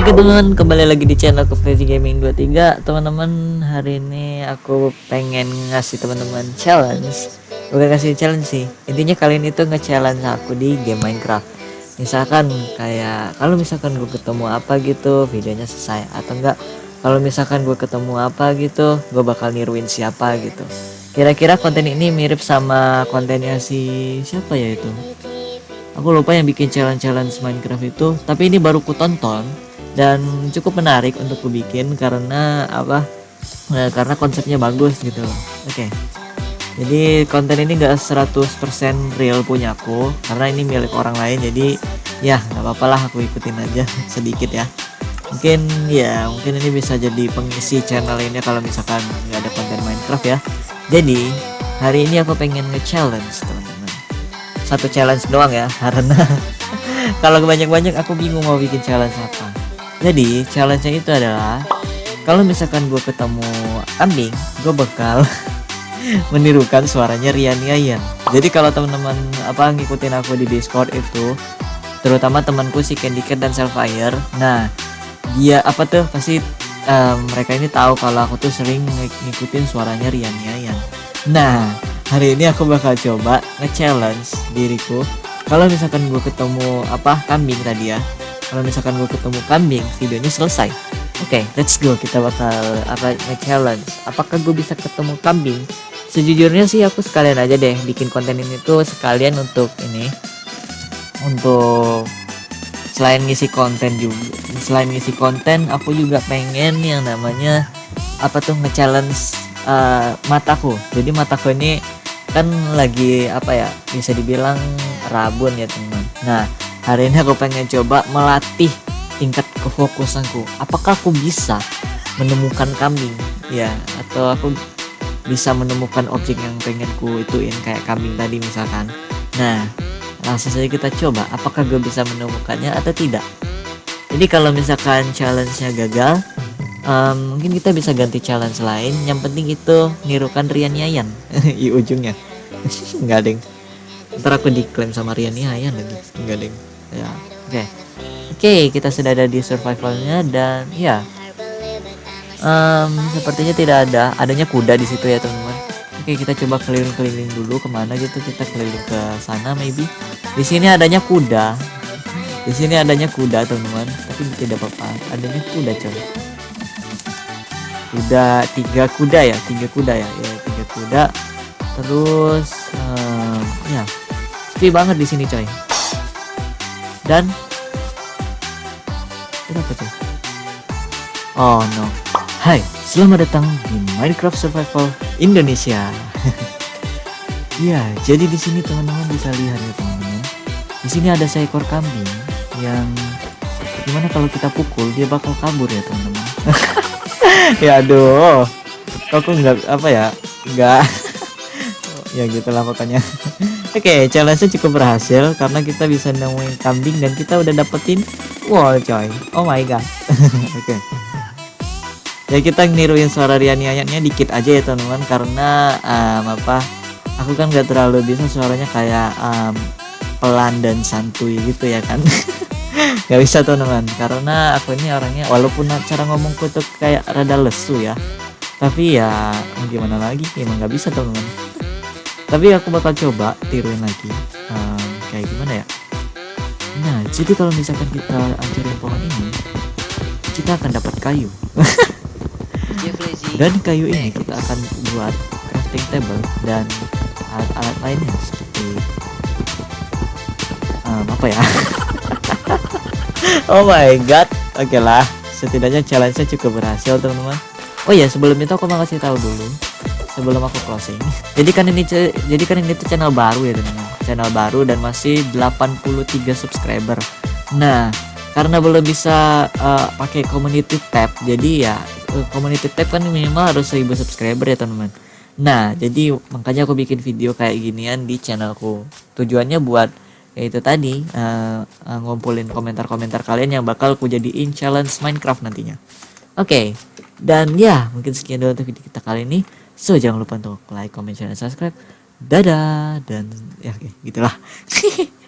Oke teman-teman kembali lagi di channel Crazy Gaming 23 teman-teman hari ini aku pengen ngasih teman-teman challenge. Bukan ngasih challenge sih. Intinya kalian itu nge-challenge aku di game Minecraft. Misalkan kayak kalau misalkan gue ketemu apa gitu videonya selesai atau enggak. Kalau misalkan gue ketemu apa gitu gue bakal niruin siapa gitu. Kira-kira konten ini mirip sama kontennya si siapa ya itu? Aku lupa yang bikin challenge-challenge Minecraft itu tapi ini baru ku tonton dan cukup menarik untuk ku bikin karena apa nah, karena konsepnya bagus gitu. Oke. Okay. jadi konten ini gak 100% real punya aku karena ini milik orang lain jadi ya nggak apa-apa lah aku ikutin aja sedikit ya. Mungkin ya mungkin ini bisa jadi pengisi channel ini kalau misalkan nggak ada konten Minecraft ya. Jadi hari ini aku pengen nge-challenge teman-teman. Satu challenge doang ya karena kalau banyak-banyak aku bingung mau bikin challenge apa jadi challenge-nya itu adalah kalau misalkan gue ketemu kambing gue bakal menirukan suaranya Rian Yayan. Jadi kalau teman-teman apa ngikutin aku di Discord itu terutama temanku si Candy Cat dan Selfire nah dia apa tuh pasti um, mereka ini tahu kalau aku tuh sering ng ngikutin suaranya Rian Yayan. Nah hari ini aku bakal coba nge-challenge diriku. Kalau misalkan gue ketemu apa kambing tadi ya kalau misalkan gue ketemu kambing videonya selesai. Oke okay, let's go. Kita bakal apa challenge. Apakah gue bisa ketemu kambing? Sejujurnya sih aku sekalian aja deh bikin konten ini tuh sekalian untuk ini. Untuk selain ngisi konten juga selain ngisi konten aku juga pengen yang namanya apa tuh nge-challenge uh, mataku. Jadi mataku ini kan lagi apa ya bisa dibilang rabun ya teman. Nah Hari ini aku pengen coba melatih tingkat kefokusanku. Apakah aku bisa menemukan kambing? Ya, atau aku bisa menemukan objek yang pengen ku ituin kayak kambing tadi misalkan. Nah, langsung saja kita coba apakah gue bisa menemukannya atau tidak. Jadi kalau misalkan challenge-nya gagal, um, mungkin kita bisa ganti challenge lain. Yang penting itu nirukan Rian Yayan di ujungnya. Enggak ding. Ntar aku diklaim sama Rian Yayan lagi. Enggak ding ya oke. Okay. oke okay, kita sudah ada di survivalnya dan ya. Um, sepertinya tidak ada adanya kuda di situ ya teman-teman. Oke okay, kita coba keliling-keliling dulu ke mana gitu kita keliling ke sana maybe. Di sini adanya kuda. Di sini adanya kuda teman-teman. Tapi tidak apa-apa adanya kuda coy. Kuda tiga kuda ya tiga kuda ya. Ya tiga kuda. Terus um, ya sepi banget di sini coy dan kenapa tuh? Oh no. Hai selamat datang di Minecraft Survival Indonesia. Ya jadi di sini teman-teman bisa lihat ya teman-teman. Di sini ada seekor kambing yang gimana kalau kita pukul dia bakal kabur ya teman-teman. Ya aduh. Kok nggak apa ya? Nggak. Ya gitulah pokoknya Oke, okay, challenge cukup berhasil karena kita bisa nemuin kambing dan kita udah dapetin wall coy. Oh my god. Oke. okay. Ya kita niruin suara Riani ayatnya dikit aja ya teman-teman karena um, apa? Aku kan gak terlalu bisa suaranya kayak um, pelan dan santuy gitu ya kan. gak bisa teman-teman karena aku ini orangnya walaupun cara ngomongku tuh kayak rada lesu ya. Tapi ya gimana lagi emang gak bisa teman-teman tapi aku bakal coba tiruin lagi um, kayak gimana ya? Nah jadi kalau misalkan kita hancurin pohon ini kita akan dapat kayu. Dan kayu ini kita akan buat crafting table dan alat-alat lainnya seperti um, apa ya? Oh my god. Oke okay lah setidaknya challenge-nya cukup berhasil teman-teman. Oh ya sebelum itu aku mau kasih tahu dulu sebelum aku closing. Jadi kan ini jadi kan ini tuh channel baru ya teman channel baru dan masih 83 subscriber. Nah karena belum bisa uh, pakai community tab jadi ya uh, community tab kan minimal harus 1000 subscriber ya teman-teman. Nah jadi makanya aku bikin video kayak ginian di channelku. Tujuannya buat yaitu tadi uh, uh, ngumpulin komentar-komentar kalian yang bakal aku jadiin challenge Minecraft nantinya. Oke okay. dan ya mungkin sekian dulu untuk video kita kali ini So jangan lupa untuk like, comment, share, dan subscribe. Dadah dan ya gitulah.